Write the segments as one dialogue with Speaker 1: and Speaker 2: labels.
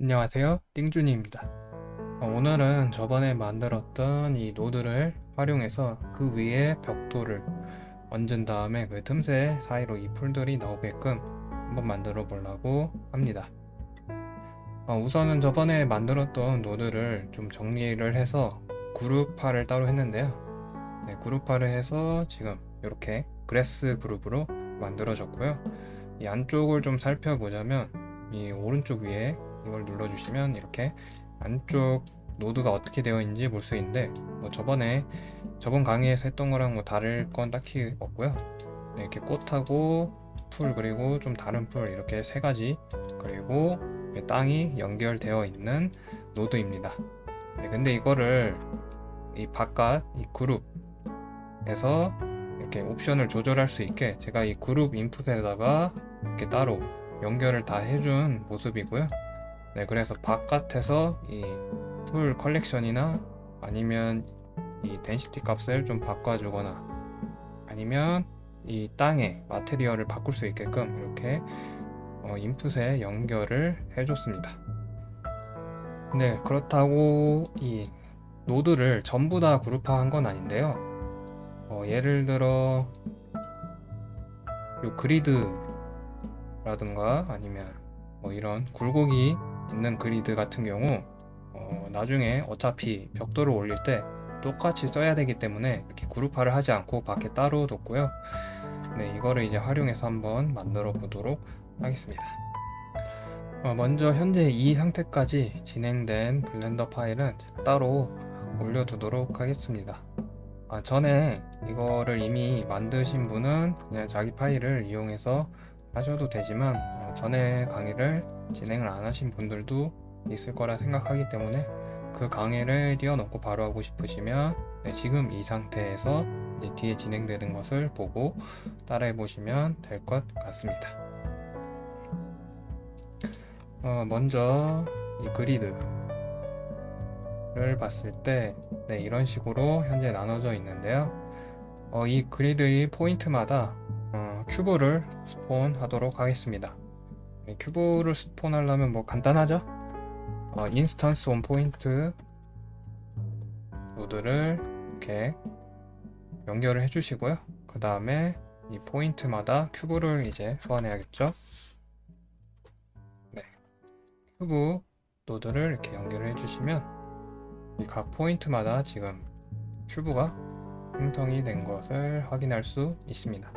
Speaker 1: 안녕하세요. 띵준이입니다. 어, 오늘은 저번에 만들었던 이 노드를 활용해서 그 위에 벽돌을 얹은 다음에 그 틈새 사이로 이 풀들이 나오게끔 한번 만들어 보려고 합니다. 어, 우선은 저번에 만들었던 노드를 좀 정리를 해서 그룹화를 따로 했는데요. 네, 그룹화를 해서 지금 이렇게 grass 그룹으로 만들어졌고요. 이 안쪽을 좀 살펴보자면 이 오른쪽 위에 이걸 눌러주시면 이렇게 안쪽 노드가 어떻게 되어 있는지 볼 수 있는데 뭐 저번에 저번 강의에서 했던 거랑 뭐 다를 건 딱히 없고요. 네, 이렇게 꽃하고 풀 그리고 좀 다른 풀 이렇게 세 가지 그리고 땅이 연결되어 있는 노드입니다. 네, 근데 이거를 이 바깥 이 그룹에서 이렇게 옵션을 조절할 수 있게 제가 이 group input에다가 이렇게 따로 연결을 다 해준 모습이고요 네 그래서 바깥에서 이 풀 컬렉션이나 아니면 이 density 값을 좀 바꿔주거나 아니면 이 땅의 material을 바꿀 수 있게끔 이렇게 어, input에 연결을 해줬습니다. 네 그렇다고 이 노드를 전부 다 그룹화한 건 아닌데요. 어, 예를 들어 요 그리드라든가 아니면 뭐 이런 굴곡이 있는 그리드 같은 경우 어, 나중에 어차피 벽돌을 올릴 때 똑같이 써야 되기 때문에 이렇게 그룹화를 하지 않고 밖에 따로 뒀고요. 네 이거를 이제 활용해서 한번 만들어 보도록 하겠습니다. 어, 먼저 현재 이 상태까지 진행된 블렌더 파일은 따로 올려두도록 하겠습니다. 아, 전에 이거를 이미 만드신 분은 그냥 자기 파일을 이용해서 하셔도 되지만 어, 전에 강의를 진행을 안 하신 분들도 있을 거라 생각하기 때문에 그 강의를 띄워놓고 바로 하고 싶으시면 네, 지금 이 상태에서 이제 뒤에 진행되는 것을 보고 따라해 보시면 될 것 같습니다. 어, 먼저 이 grid를 봤을 때 네, 이런 식으로 현재 나눠져 있는데요. 어, 이 grid의 포인트마다 어, cube를 spawn 하도록 하겠습니다. 네, cube를 spawn 하려면 뭐 간단하죠? 어, instance on point 노드를 이렇게 연결을 해 주시고요. 그 다음에 이 포인트마다 cube를 이제 소환해야겠죠? 네. 큐브 노드를 이렇게 연결을 해 주시면 이 각 포인트마다 지금 cube가 생성이 된 것을 확인할 수 있습니다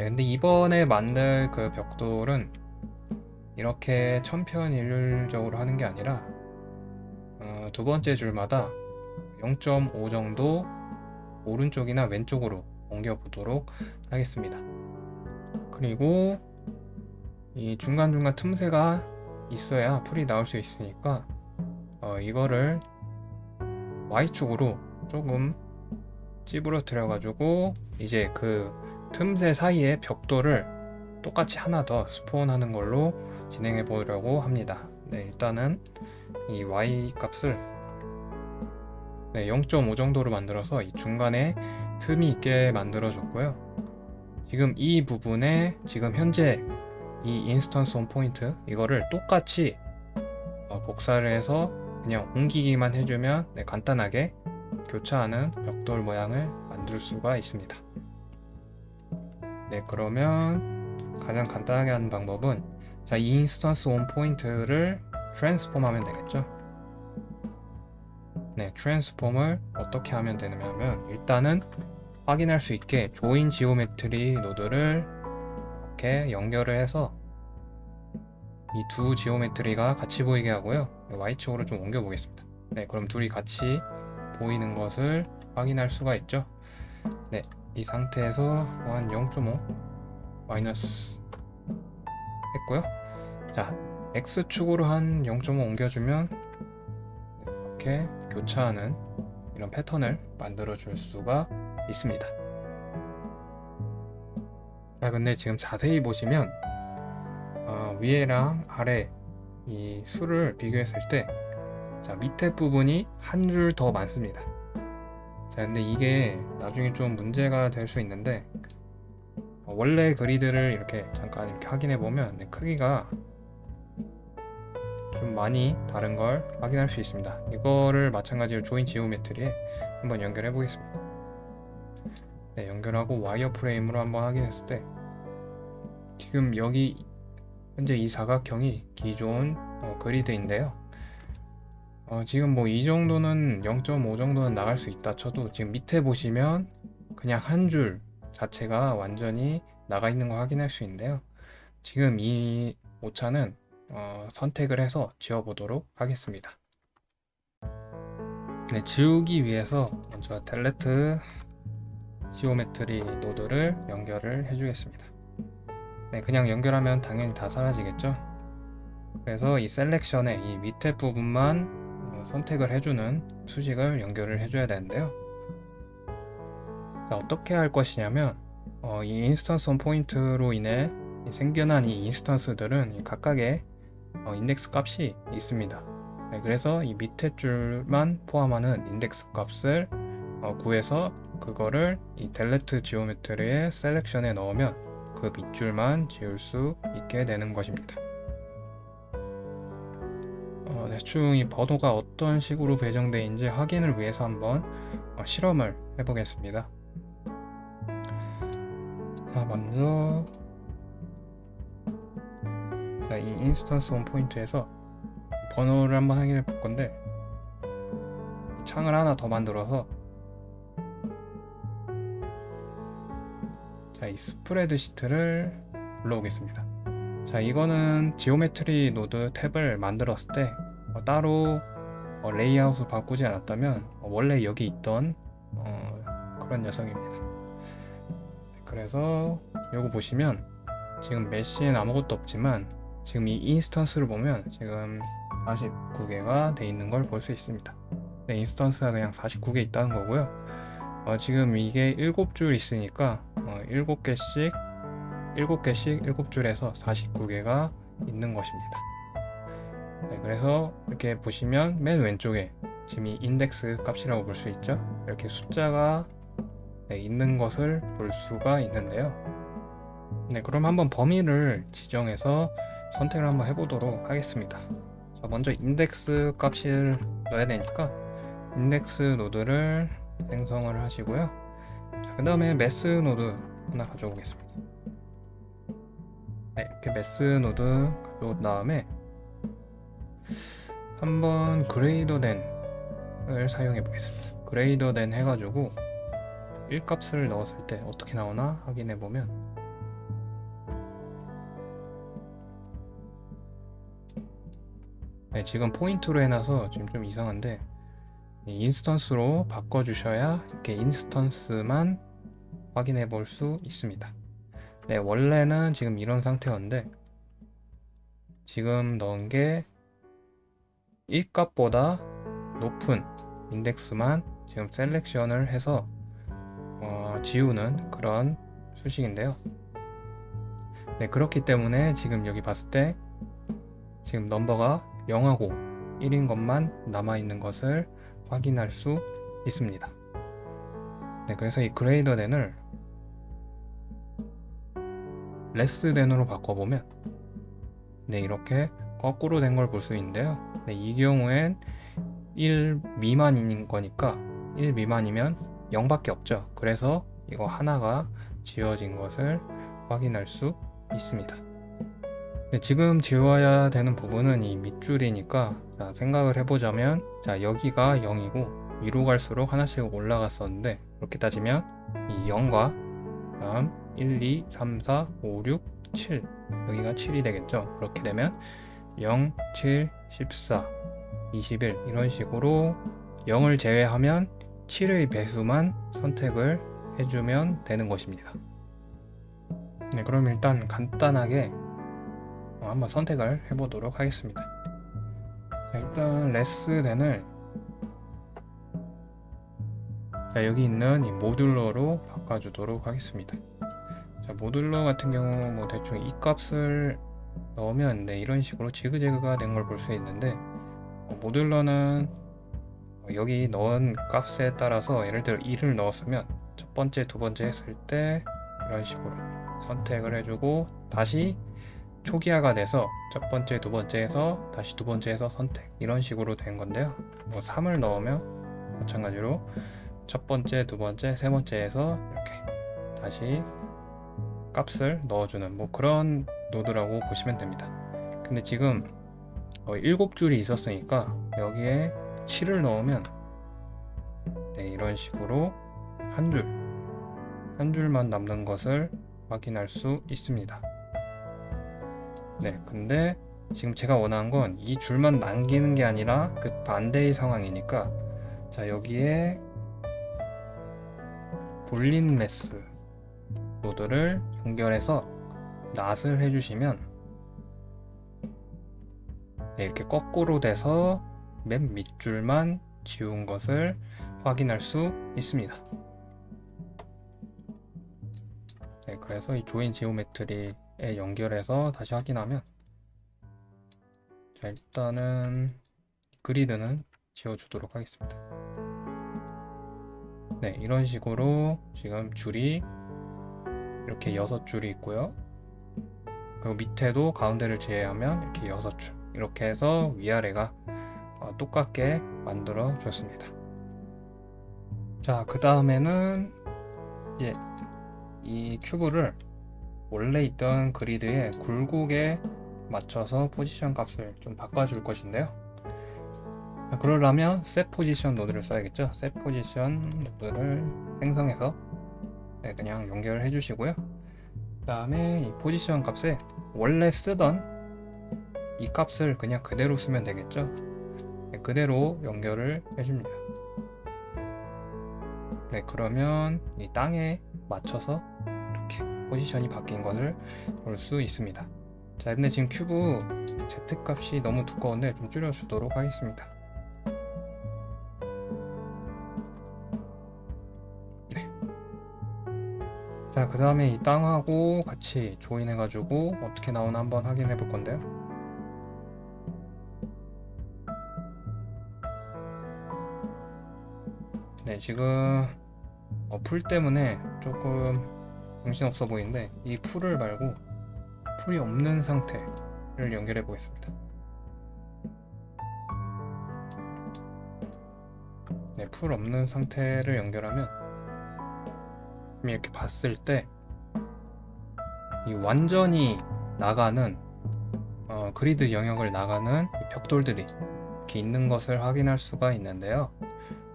Speaker 1: 네, 근데 이번에 만들 그 벽돌은 이렇게 천편일률적으로 하는 게 아니라 어, 두 번째 줄마다 0.5 정도 오른쪽이나 왼쪽으로 옮겨 보도록 하겠습니다. 그리고 이 중간중간 틈새가 있어야 풀이 나올 수 있으니까 어, 이거를 Y축으로 조금 찌부러뜨려 가지고 이제 그 틈새 사이에 벽돌을 똑같이 하나 더 스폰하는 걸로 진행해 보려고 합니다. 네 일단은 이 y 값을 네, 0.5 정도로 만들어서 이 중간에 틈이 있게 만들어 줬고요. 지금 이 부분에 지금 현재 이 instance on point 이거를 똑같이 어, 복사를 해서 그냥 옮기기만 해주면 네, 간단하게 교차하는 벽돌 모양을 만들 수가 있습니다 네 그러면 가장 간단하게 하는 방법은 자, 이 instance on point를 transform 하면 되겠죠? 네 transform을 어떻게 하면 되냐면 일단은 확인할 수 있게 join geometry 노드를 이렇게 연결을 해서 이 두 geometry가 같이 보이게 하고요. Y축으로 좀 옮겨 보겠습니다. 네 그럼 둘이 같이 보이는 것을 확인할 수가 있죠? 네 이 상태에서 한 0.5 마이너스 했고요. 자 X축으로 한 0.5 옮겨주면 이렇게 교차하는 이런 패턴을 만들어 줄 수가 있습니다. 자 근데 지금 자세히 보시면 어, 위에랑 아래 이 수를 비교했을 때 자, 밑에 부분이 한 줄 더 많습니다 자 근데 이게 나중에 좀 문제가 될 수 있는데 어, 원래 그리드를 이렇게 잠깐 이렇게 확인해 보면 네, 크기가 좀좀 많이 다른 걸 확인할 수 있습니다. 이거를 마찬가지로 조인 지오메트리에 한번 연결해 보겠습니다. 네, 연결하고 와이어 프레임으로 한번 확인했을 때 지금 여기 현재 이 사각형이 기존 어, 그리드인데요. 어, 지금 뭐 이 정도는 0.5 정도는 나갈 수 있다 쳐도 지금 밑에 보시면 그냥 한 줄 자체가 완전히 나가 있는 거 확인할 수 있는데요. 지금 이 오차는 어, 선택을 해서 지워보도록 하겠습니다. 네, 지우기 위해서 먼저 delete geometry 노드를 연결을 해주겠습니다. 네, 그냥 연결하면 당연히 다 사라지겠죠? 그래서 이 selection에 이 밑에 부분만 어, 선택을 해주는 수식을 연결을 해줘야 되는데요. 자, 어떻게 할 것이냐면 어, 이 instance on point로 인해 생겨난 이 instance들은 각각의 어, 인덱스 값이 있습니다. 네, 그래서 이 밑에 줄만 포함하는 인덱스 값을 어, 구해서 그거를 이 delete geometry의 selection에 넣으면 그 밑줄만 지울 수 있게 되는 것입니다. 어, 대충 이 번호가 어떤 식으로 배정되는지 확인을 위해서 한번 어, 실험을 해보겠습니다. 자, 먼저 자, 이 instance on point에서 번호를 한번 확인해 볼 건데 창을 하나 더 만들어서 자, 이 스프레드 시트를 불러오겠습니다. 자, 이거는 geometry 노드 탭을 만들었을 때 어, 따로 어, 레이아웃을 바꾸지 않았다면 어, 원래 여기 있던 어, 그런 녀석입니다. 그래서 요거 보시면 지금 메시엔 아무것도 없지만 지금 이 instance를 보면 지금 49개가 돼 있는 걸 볼 수 있습니다. 네, instance가 그냥 49개 있다는 거고요. 어, 지금 이게 7줄 있으니까 어, 7개씩 7개씩 7줄에서 49개가 있는 것입니다. 네, 그래서 이렇게 보시면 맨 왼쪽에 지금 이 인덱스 값이라고 볼 수 있죠. 이렇게 숫자가 네, 있는 것을 볼 수가 있는데요. 네, 그럼 한번 범위를 지정해서 선택을 한번 해보도록 하겠습니다. 자, 먼저 인덱스 값을 넣어야 되니까 인덱스 노드를 생성을 하시고요. 그 다음에 math 노드 하나 가져오겠습니다. 네, 이렇게 math 노드 가져온 다음에 한번 greater than을 사용해 보겠습니다. greater than 해가지고 1값을 넣었을 때 어떻게 나오나 확인해 보면 네, 지금 포인트로 해놔서 지금 좀 이상한데 instance로 바꿔주셔야 이렇게 instance만 확인해 볼 수 있습니다. 네, 원래는 지금 이런 상태였는데 지금 넣은 게 1값보다 높은 인덱스만 지금 selection을 해서 어, 지우는 그런 수식인데요. 네, 그렇기 때문에 지금 여기 봤을 때 지금 넘버가 0하고 1인 것만 남아있는 것을 확인할 수 있습니다. 네, 그래서 이 greater than을 less than으로 바꿔보면 네, 이렇게 거꾸로 된 걸 볼 수 있는데요. 네, 이 경우엔 1 미만인 거니까 1 미만이면 0밖에 없죠. 그래서 이거 하나가 지워진 것을 확인할 수 있습니다. 네, 지금 지워야 되는 부분은 이 밑줄이니까 자, 생각을 해보자면 자 여기가 0이고 위로 갈수록 하나씩 올라갔었는데 그렇게 따지면 이 0과 다음 1, 2, 3, 4, 5, 6, 7 여기가 7이 되겠죠 그렇게 되면 0, 7, 14, 21 이런 식으로 0을 제외하면 7의 배수만 선택을 해주면 되는 것입니다 네 그럼 일단 간단하게 어, 한번 선택을 해보도록 하겠습니다. 자, 일단 레스덴을 자, 여기 있는 이 모듈러로 바꿔주도록 하겠습니다. 자, 모듈러 같은 경우 뭐 대충 이 값을 넣으면 네, 이런 식으로 지그재그가 된 걸 볼 수 있는데 어, 모듈러는 여기 넣은 값에 따라서 예를 들어 2를 넣었으면 첫 번째, 두 번째 했을 때 이런 식으로 선택을 해주고 다시 초기화가 돼서 첫 번째, 두 번째에서 다시 두 번째에서 선택 이런 식으로 된 건데요. 뭐 3을 넣으면 마찬가지로 첫 번째, 두 번째, 세 번째에서 이렇게 다시 값을 넣어주는 뭐 그런 노드라고 보시면 됩니다. 근데 지금 어, 7줄이 있었으니까 여기에 7을 넣으면 네, 이런 식으로 한 줄, 한 줄만 남는 것을 확인할 수 있습니다. 네, 근데 지금 제가 원하는 건 이 줄만 남기는 게 아니라 그 반대의 상황이니까 자 여기에 불린 매스 노드를 연결해서 낫을 해주시면 네, 이렇게 거꾸로 돼서 맨 밑줄만 지운 것을 확인할 수 있습니다. 네, 그래서 이 조인 지오메트리에 연결해서 다시 확인하면 자, 일단은 그리드는 지워주도록 하겠습니다. 네, 이런 식으로 지금 줄이 이렇게 여섯 줄이 있고요. 그리고 밑에도 가운데를 제외하면 이렇게 여섯 줄 이렇게 해서 위아래가 어, 똑같게 만들어 줬습니다. 자, 그 다음에는 이제 이 큐브를 원래 있던 그리드의 굴곡에 맞춰서 포지션 값을 좀 바꿔줄 것인데요. 그러려면 set position 노드를 써야겠죠. set position 노드를 생성해서 네, 그냥 연결을 해주시고요. 그 다음에 이 포지션 값에 원래 쓰던 이 값을 그냥 그대로 쓰면 되겠죠. 네, 그대로 연결을 해줍니다. 네, 그러면 이 땅에 맞춰서 이렇게 포지션이 바뀐 것을 볼 수 있습니다. 자, 근데 지금 큐브 Z 값이 너무 두꺼운데 좀 줄여주도록 하겠습니다. 자, 그 다음에 이 땅하고 같이 join해 가지고 어떻게 나오나 한번 확인해 볼 건데요. 네, 지금 어, 풀 때문에 조금 정신없어 보이는데 이 풀을 말고 풀이 없는 상태를 연결해 보겠습니다. 네, 풀 없는 상태를 연결하면 이렇게 봤을 때 이 완전히 나가는 어, 그리드 영역을 나가는 이 벽돌들이 이렇게 있는 것을 확인할 수가 있는데요.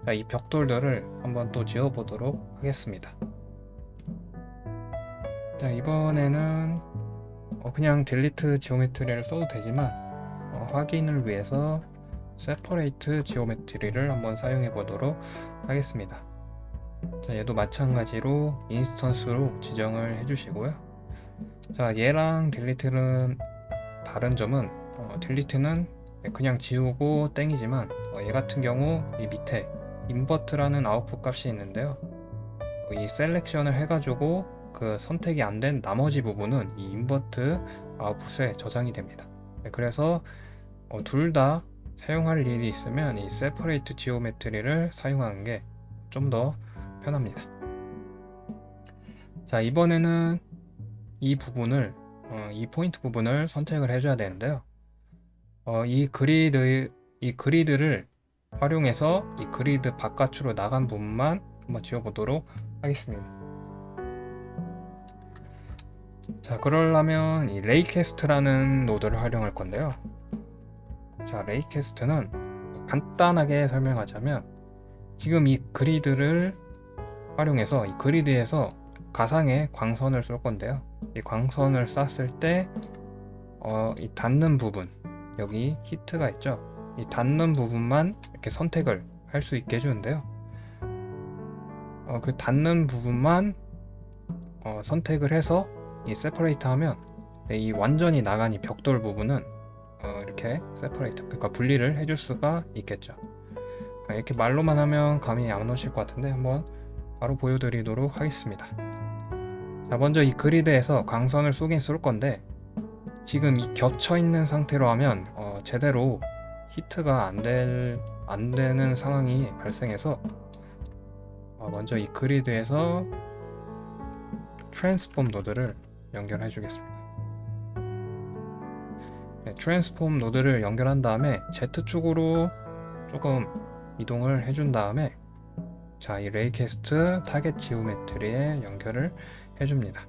Speaker 1: 자, 이 벽돌들을 한번 또 지어 보도록 하겠습니다. 자, 이번에는 어, 그냥 delete geometry를 써도 되지만 어, 확인을 위해서 separate geometry를 한번 사용해 보도록 하겠습니다. 자, 얘도 마찬가지로 instance로 지정을 해주시고요. 자, 얘랑 delete는 다른 점은 어, delete는 그냥 지우고 땡이지만 어, 얘 같은 경우 이 밑에 invert라는 아웃풋 값이 있는데요. 이 selection을 해가지고 그 선택이 안 된 나머지 부분은 이 invert 아웃풋에 저장이 됩니다. 네, 그래서 어, 둘 다 사용할 일이 있으면 이 separate geometry를 사용하는 게 좀더 편합니다. 자 이번에는 이 부분을 어, 이 포인트 부분을 선택을 해줘야 되는데요. 어, 이 그리드 이 그리드를 활용해서 이 그리드 바깥으로 나간 부분만 한번 지워보도록 하겠습니다. 자 그러려면 이 raycast라는 노드를 활용할 건데요. 자 raycast는 간단하게 설명하자면 지금 이 그리드를 활용해서 이 그리드에서 가상의 광선을 쏠 건데요. 이 광선을 쐈을 때 어, 이 닿는 부분 여기 hit가 있죠. 이 닿는 부분만 이렇게 선택을 할 수 있게 해주는데요. 어, 그 닿는 부분만 어, 선택을 해서 이 separate 하면 네, 이 완전히 나간 이 벽돌 부분은 어, 이렇게 separate 그러니까 분리를 해줄 수가 있겠죠. 아, 이렇게 말로만 하면 감이 안 오실 것 같은데 한번 바로 보여드리도록 하겠습니다. 자 먼저 이 그리드에서 광선을 쏘긴 쏠 건데 지금 이 겹쳐 있는 상태로 하면 어, 제대로 hit가 안, 될, 안 되는 상황이 발생해서 어, 먼저 이 그리드에서 transform 노드를 연결해 주겠습니다. transform 노드를 연결한 다음에 Z축으로 조금 이동을 해준 다음에 자, 이 raycast target geometry에 연결을 해줍니다.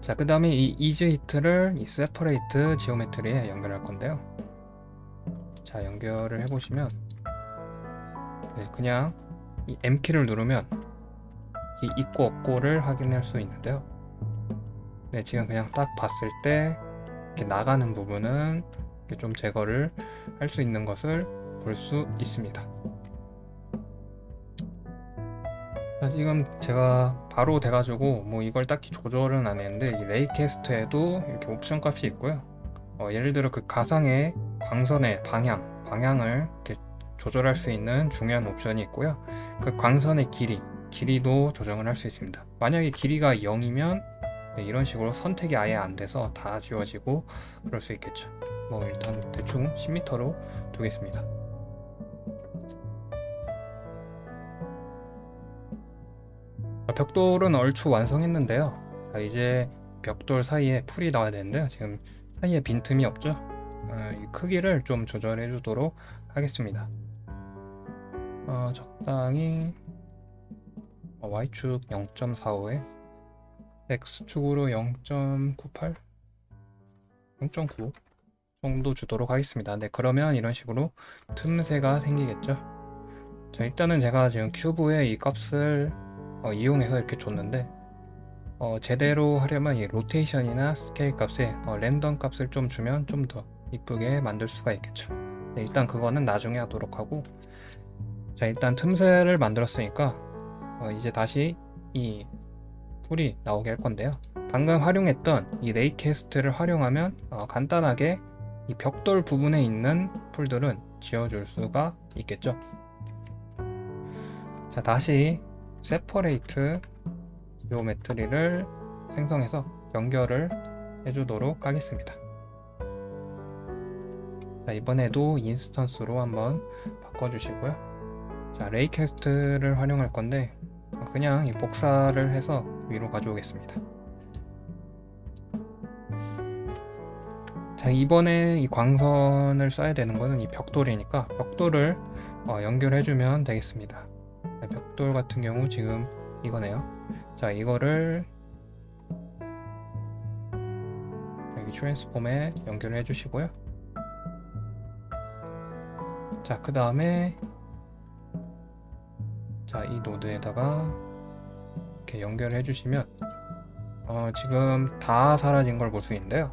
Speaker 1: 자, 그 다음에 이 is hit를 이 separate geometry에 연결할 건데요. 자, 연결을 해보시면 네, 그냥 이 M키를 누르면 이 있고 없고를 확인할 수 있는데요. 네, 지금 그냥 딱 봤을 때 이렇게 나가는 부분은 좀 제거를 할 수 있는 것을 볼 수 있습니다. 자, 지금 제가 바로 돼가지고 뭐 이걸 딱히 조절은 안 했는데 이 레이캐스트에도 이렇게 옵션 값이 있고요. 어, 예를 들어 그 가상의 광선의 방향, 방향을 이렇게 조절할 수 있는 중요한 옵션이 있고요. 그 광선의 길이, 길이도 조정을 할 수 있습니다. 만약에 길이가 0이면 네, 이런 식으로 선택이 아예 안 돼서 다 지워지고 그럴 수 있겠죠. 뭐 일단 대충 10m로 두겠습니다. 벽돌은 얼추 완성했는데요. 자, 이제 벽돌 사이에 풀이 나와야 되는데요. 지금 사이에 빈틈이 없죠. 어, 이 크기를 좀 조절해 주도록 하겠습니다. 어, 적당히 어, Y축 0.45에 X축으로 0.98 0.9 정도 주도록 하겠습니다 네 그러면 이런 식으로 틈새가 생기겠죠 자 일단은 제가 지금 큐브에 이 값을 어, 이용해서 이렇게 줬는데 어, 제대로 하려면 이 로테이션이나 스케일 값에 어, 랜덤 값을 좀 주면 좀 더 이쁘게 만들 수가 있겠죠. 네, 일단 그거는 나중에 하도록 하고 자 일단 틈새를 만들었으니까 어, 이제 다시 이 풀이 나오게 할 건데요. 방금 활용했던 이 raycast를 활용하면 어, 간단하게 이 벽돌 부분에 있는 풀들은 지워줄 수가 있겠죠. 자 다시 separate geometry를 생성해서 연결을 해주도록 하겠습니다. 자 이번에도 instance로 한번 바꿔주시고요. 자 raycast를 활용할 건데 그냥 이 복사를 해서 위로 가져오겠습니다. 자 이번에 이 광선을 쏴야 되는 거는 이 벽돌이니까 벽돌을 어, 연결해주면 되겠습니다 벽돌 같은 경우 지금 이거네요. 자 이거를 여기 transform에 연결해 주시고요. 자 그 다음에 자 이 노드에다가 이렇게 연결해 주시면 어, 지금 다 사라진 걸 볼 수 있는데요.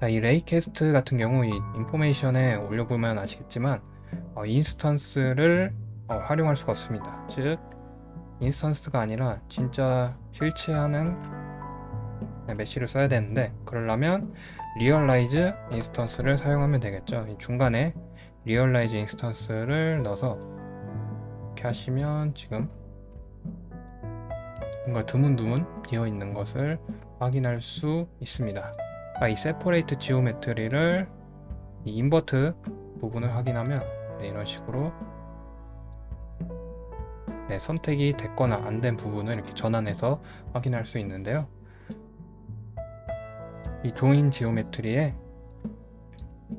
Speaker 1: 자, 이 raycast 같은 경우 이 information에 올려보면 아시겠지만 어, instance를 어, 활용할 수가 없습니다. 즉 instance가 아니라 진짜 실재하는 네, mesh를 써야 되는데 그러려면 realize instances를 사용하면 되겠죠. 이 중간에 realize instances를 넣어서 이렇게 하시면 지금 뭔가 드문드문 비어 있는 것을 확인할 수 있습니다. 아, 이 separate geometry를 이 invert 부분을 확인하면 네, 이런 식으로 네, 선택이 됐거나 안 된 부분을 이렇게 전환해서 확인할 수 있는데요. 이 join geometry에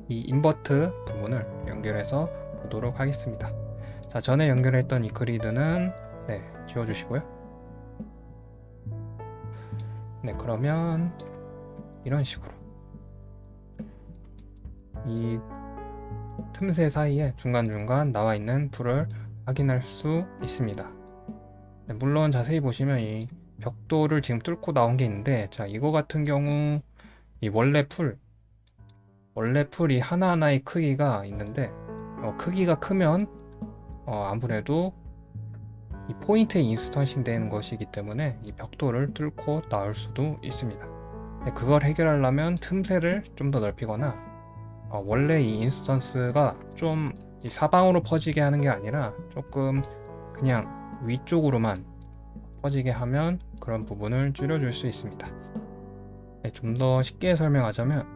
Speaker 1: 이 invert 부분을 연결해서 보도록 하겠습니다. 자, 전에 연결했던 이 그리드는 네, 지워주시고요. 네, 그러면 이런 식으로 이 틈새 사이에 중간중간 나와 있는 풀을 확인할 수 있습니다. 네, 물론 자세히 보시면 이 벽돌을 지금 뚫고 나온 게 있는데 자 이거 같은 경우 이 원래 풀 원래 풀이 하나하나의 크기가 있는데 어, 크기가 크면 어, 아무래도 이 포인트에 instancing 되는 것이기 때문에 이 벽돌을 뚫고 나올 수도 있습니다. 네, 그걸 해결하려면 틈새를 좀 더 넓히거나 어, 원래 이 instance가 좀 사방으로 퍼지게 하는 게 아니라 조금 그냥 위쪽으로만 퍼지게 하면 그런 부분을 줄여줄 수 있습니다. 네, 좀더 쉽게 설명하자면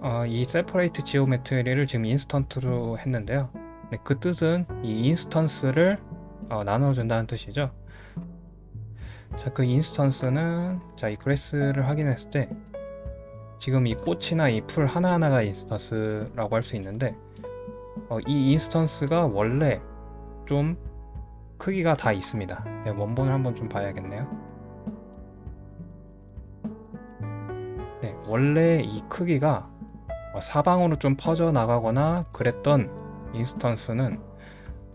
Speaker 1: 어, 이 separate geometry를 지금 instance로 했는데요. 네, 그 뜻은 이 instance를 어, 나눠준다는 뜻이죠. 자, 그 instance는 자, 이 grass를 확인했을 때 지금 이 꽃이나 이 풀 하나하나가 instance라고 할 수 있는데 어, 이 instance가 원래 좀 크기가 다 있습니다. 네, 원본을 한번 좀 봐야겠네요. 네, 원래 이 크기가 어, 사방으로 좀 퍼져 나가거나 그랬던 인스턴스는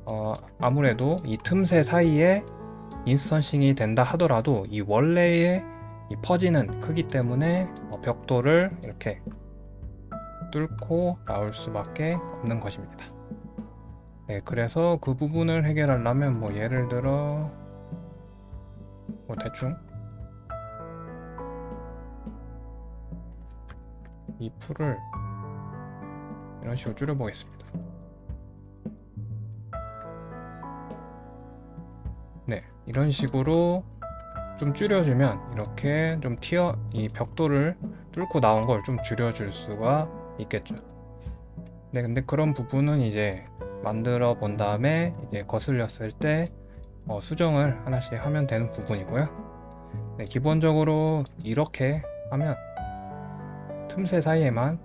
Speaker 1: 어, 아무래도 이 틈새 사이에 인스턴싱이 된다 하더라도 이 원래의 이 퍼지는 크기 때문에 어, 벽돌을 이렇게 뚫고 나올 수밖에 없는 것입니다. 네, 그래서 그 부분을 해결하려면 뭐 예를 들어 뭐 대충 이 풀을 이런 식으로 줄여보겠습니다. 네, 이런 식으로 좀 줄여주면 이렇게 좀 튀어 이 벽돌을 뚫고 나온 걸 좀 줄여줄 수가 있겠죠. 네, 근데 그런 부분은 이제 만들어 본 다음에 이제 거슬렸을 때 어, 수정을 하나씩 하면 되는 부분이고요. 네, 기본적으로 이렇게 하면 틈새 사이에만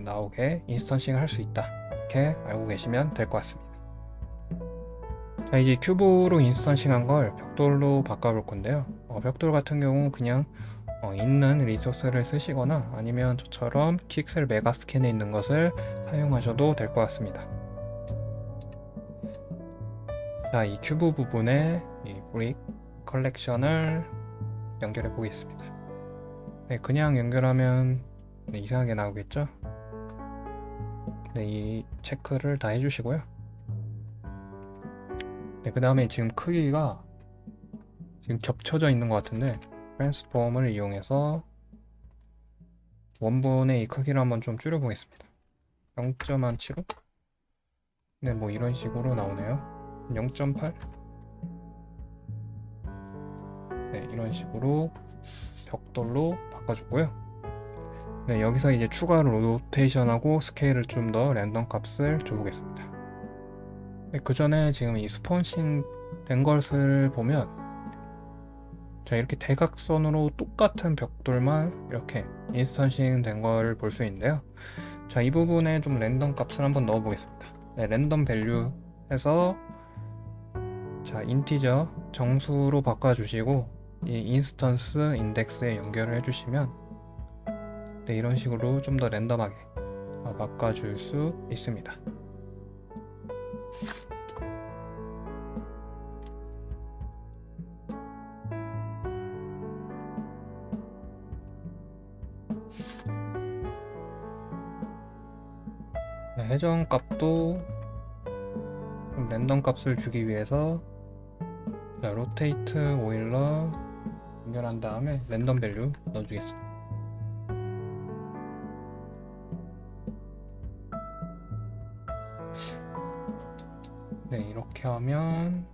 Speaker 1: 나오게 instancing을 할 수 있다. 이렇게 알고 계시면 될 것 같습니다. 자 이제 큐브로 instancing한 걸 벽돌로 바꿔볼 건데요. 어, 벽돌 같은 경우 그냥 어, 있는 리소스를 쓰시거나 아니면 저처럼 Quixel Megascan에 있는 것을 사용하셔도 될 것 같습니다. 자, 이 큐브 부분에 이 brick collection을 연결해 보겠습니다. 네, 그냥 연결하면 네, 이상하게 나오겠죠? 네, 이 체크를 다 해주시고요. 네, 그 다음에 지금 크기가 지금 겹쳐져 있는 것 같은데 transform을 이용해서 원본의 이 크기를 한번 좀 줄여보겠습니다. 0.75? 네, 뭐 이런 식으로 나오네요. 0.8? 네, 이런 식으로 벽돌로 바꿔주고요. 네, 여기서 이제 추가로 로테이션하고 스케일을 좀 더 랜덤 값을 줘보겠습니다. 네, 그 전에 지금 이 스폰싱 된 것을 보면 자 이렇게 대각선으로 똑같은 벽돌만 이렇게 instancing 된 걸 볼 수 있는데요. 자 이 부분에 좀 랜덤 값을 한번 넣어 보겠습니다. 네, random value 해서 자 integer 정수로 바꿔 주시고 이 instance index에 연결을 해 주시면 네, 이런 식으로 좀 더 랜덤하게 어, 바꿔 줄 수 있습니다. 네, 회전 값도 좀 랜덤 값을 주기 위해서 자, rotate Euler 연결한 다음에 random value 넣어주겠습니다. 네 이렇게 하면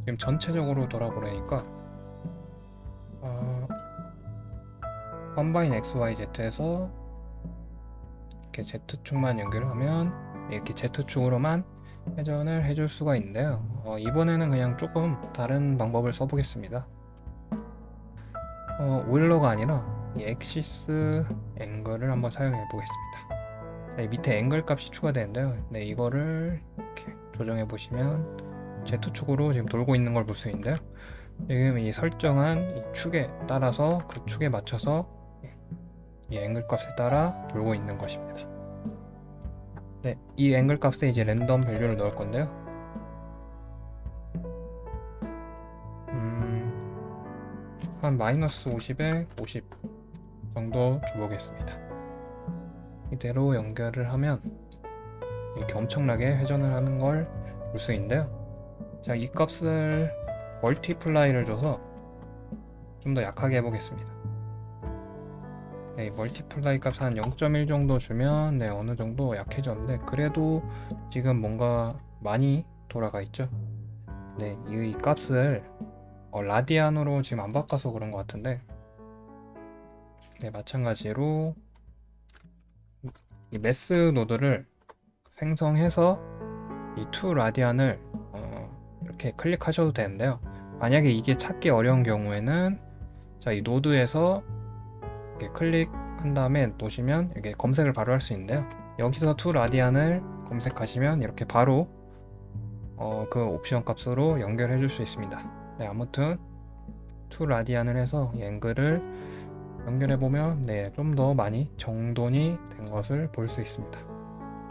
Speaker 1: 지금 전체적으로 돌아버리니까 어, combine XYZ에서 이렇게 Z축만 연결하면 이렇게 Z축으로만 회전을 해줄 수가 있는데요. 어, 이번에는 그냥 조금 다른 방법을 써보겠습니다. 어, Euler가 아니라 이 axis angle을 한번 사용해 보겠습니다. 자, 밑에 앵글 값이 추가되는데요. 네, 이거를 이렇게 조정해 보시면 Z축으로 지금 돌고 있는 걸 볼 수 있는데요. 지금 이 설정한 이 축에 따라서 그 축에 맞춰서 이 앵글 값에 따라 돌고 있는 것입니다. 네, 이 앵글 값에 이제 랜덤 밸류를 넣을 건데요. 음, 한 마이너스 50에 50 정도 줘보겠습니다. 이대로 연결을 하면 이렇게 엄청나게 회전을 하는 걸 볼 수 있는데요. 자 이 값을 multiply를 줘서 좀 더 약하게 해보겠습니다 네, multiply 값 한 0.1 정도 주면 네 어느 정도 약해졌는데 그래도 지금 뭔가 많이 돌아가 있죠? 네, 이, 이 값을 어, 라디안으로 지금 안 바꿔서 그런 것 같은데. 네, 마찬가지로 이 math 노드를 생성해서 이 to radian을 어, 이렇게 클릭하셔도 되는데요. 만약에 이게 찾기 어려운 경우에는 자 이 노드에서 이렇게 클릭 한 다음에 놓으시면 이게 검색을 바로 할 수 있는데요. 여기서 to radian을 검색하시면 이렇게 바로 어, 그 옵션 값으로 연결해 줄 수 있습니다. 네, 아무튼 to radian을 해서 이 angle을 연결해 보면 네, 좀 더 많이 정돈이 된 것을 볼 수 있습니다.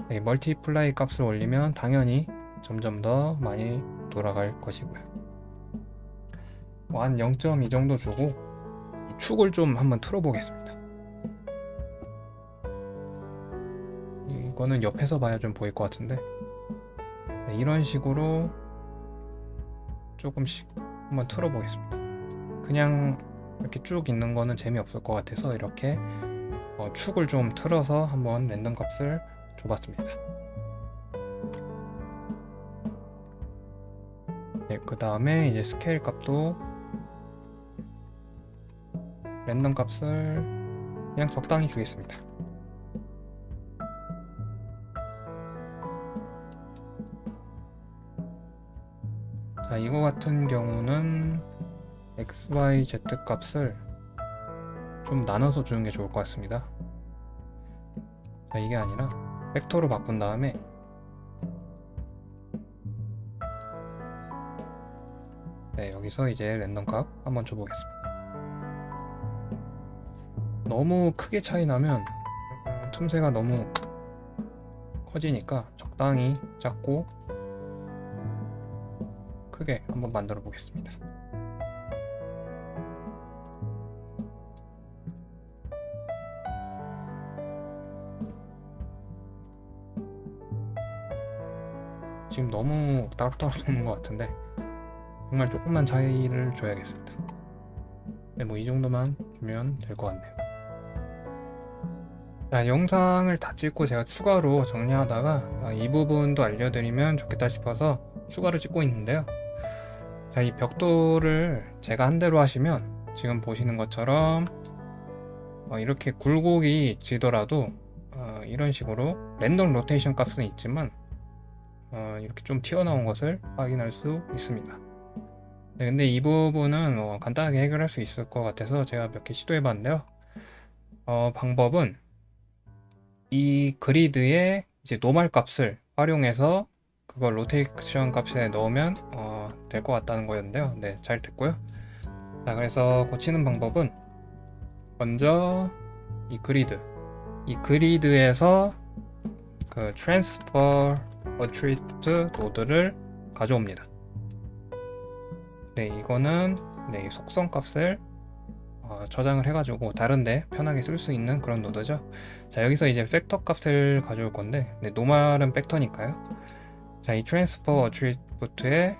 Speaker 1: 네, multiply 값을 올리면 당연히 점점 더 많이 돌아갈 것이고요. 뭐 한 0.2 정도 주고 이 축을 좀 한번 틀어 보겠습니다. 이거는 옆에서 봐야 좀 보일 것 같은데 네, 이런 식으로 조금씩 한번 틀어 보겠습니다. 그냥 이렇게 쭉 있는 거는 재미없을 것 같아서 이렇게 어, 축을 좀 틀어서 한번 랜덤 값을 줘봤습니다. 네, 그 다음에 이제 스케일 값도 랜덤 값을 그냥 적당히 주겠습니다. 자, 이거 같은 경우는 x, y, z 값을 좀 나눠서 주는 게 좋을 것 같습니다. 자, 이게 아니라 벡터로 바꾼 다음에 네, 여기서 이제 랜덤 값 한번 줘보겠습니다. 너무 크게 차이 나면 음, 틈새가 너무 커지니까 적당히 작고 크게 한번 만들어 보겠습니다. 지금 너무 따로따로 노는 것 같은데 정말 조금만 차이를 줘야겠습니다. 네, 뭐 이 정도만 주면 될 것 같네요. 자, 영상을 다 찍고 제가 추가로 정리하다가 아, 이 부분도 알려드리면 좋겠다 싶어서 추가로 찍고 있는데요. 자, 이 벽돌을 제가 한 대로 하시면 지금 보시는 것처럼 어, 이렇게 굴곡이 지더라도 어, 이런 식으로 랜덤 로테이션 값은 있지만 어, 이렇게 좀 튀어나온 것을 확인할 수 있습니다. 네, 근데 이 부분은 어, 간단하게 해결할 수 있을 것 같아서 제가 몇 개 시도해 봤는데요. 어, 방법은 이 그리드에 이제 normal 값을 활용해서 그걸 로테이션 값에 넣으면 어, 될 것 같다는 거였는데요. 네, 잘 됐고요. 자, 그래서 고치는 방법은 먼저 이 그리드, 이 그리드에서 그 transfer attribute 노드를 가져옵니다. 네, 이거는 네, 이 속성 값을 어, 저장을 해가지고 다른데 편하게 쓸 수 있는 그런 노드죠. 자, 여기서 이제 벡터 값을 가져올 건데, 네, normal은 벡터니까요. 자, 이 transfer attribute에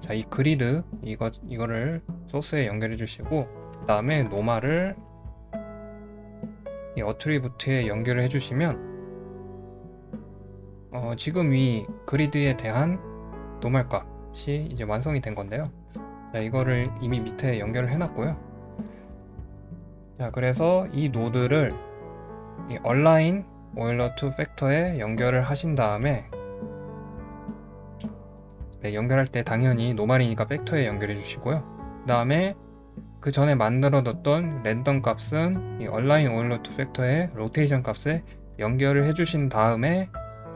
Speaker 1: 자, 이 그리드 이거 이거를 소스에 연결해 주시고, 그 다음에 normal을 이 attribute에 연결을 해 주시면 어, 지금 이 그리드에 대한 normal 값이 이제 완성이 된 건데요. 자, 이거를 이미 밑에 연결을 해놨고요. 자, 그래서 이 노드를 이 align 오일러 to 팩터에 연결을 하신 다음에 네, 연결할 때 당연히 normal이니까 벡터에 연결해 주시고요. 그 다음에 그 전에 만들어 뒀던 랜덤 값은 이 align 오일러 to 팩터에 로테이션 값에 연결을 해 주신 다음에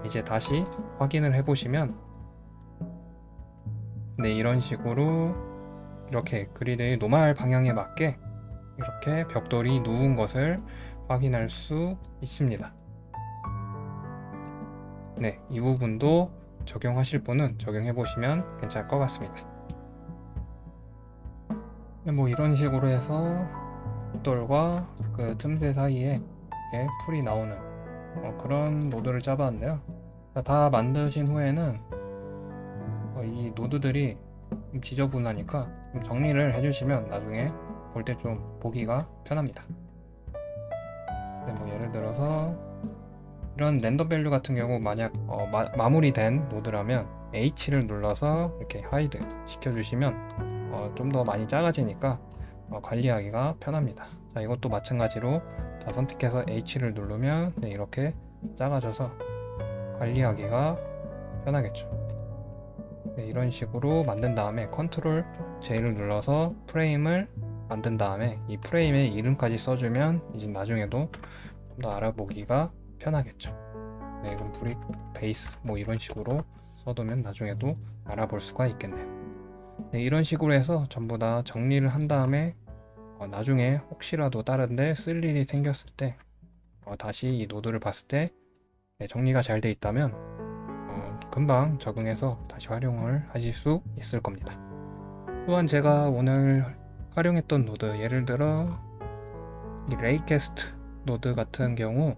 Speaker 1: 이제 다시 확인을 해 보시면 네 이런 식으로 이렇게 그리드의 normal 방향에 맞게 이렇게 벽돌이 누운 것을 확인할 수 있습니다. 네, 이 부분도 적용하실 분은 적용해 보시면 괜찮을 것 같습니다. 네, 뭐 이런 식으로 해서 벽돌과 그 틈새 사이에 이렇게 풀이 나오는 어, 그런 노드를 짜봤는데요. 다 만드신 후에는 어, 이 노드들이 좀 지저분하니까 좀 정리를 해주시면 나중에 볼 때 좀 보기가 편합니다. 네, 뭐 예를 들어서 이런 random value 같은 경우 만약 어, 마, 무리된 노드라면 H를 눌러서 이렇게 hide 시켜주시면 어, 좀 더 많이 작아지니까 어, 관리하기가 편합니다. 자, 이것도 마찬가지로 다 선택해서 H를 누르면 네, 이렇게 작아져서 관리하기가 편하겠죠. 네, 이런 식으로 만든 다음에 컨트롤 J를 눌러서 프레임을 만든 다음에 이 프레임에 이름까지 써주면 이제 나중에도 좀 더 알아보기가 편하겠죠. 네, 그럼 brick base 뭐 이런 식으로 써두면 나중에도 알아볼 수가 있겠네요. 네, 이런 식으로 해서 전부 다 정리를 한 다음에 어, 나중에 혹시라도 다른데 쓸 일이 생겼을 때 어, 다시 이 노드를 봤을 때 네, 정리가 잘 돼 있다면 어, 금방 적응해서 다시 활용을 하실 수 있을 겁니다. 또한 제가 오늘 활용했던 노드 예를 들어 이 raycast 노드 같은 경우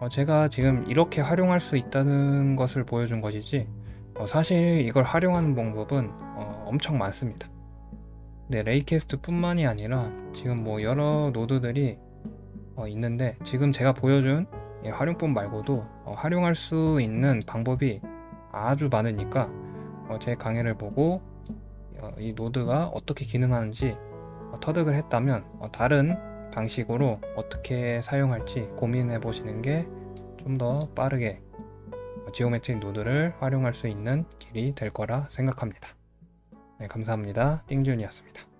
Speaker 1: 어, 제가 지금 이렇게 활용할 수 있다는 것을 보여준 것이지 어, 사실 이걸 활용하는 방법은 어, 엄청 많습니다. 네, raycast 뿐만이 아니라 지금 뭐 여러 노드들이 어, 있는데 지금 제가 보여준 이 활용법 말고도 어, 활용할 수 있는 방법이 아주 많으니까 어, 제 강의를 보고 어, 이 노드가 어떻게 기능하는지 어, 터득을 했다면 어, 다른 방식으로 어떻게 사용할지 고민해 보시는 게 좀 더 빠르게 어, geometric 노드를 활용할 수 있는 길이 될 거라 생각합니다. 네, 감사합니다. 띵준이었습니다.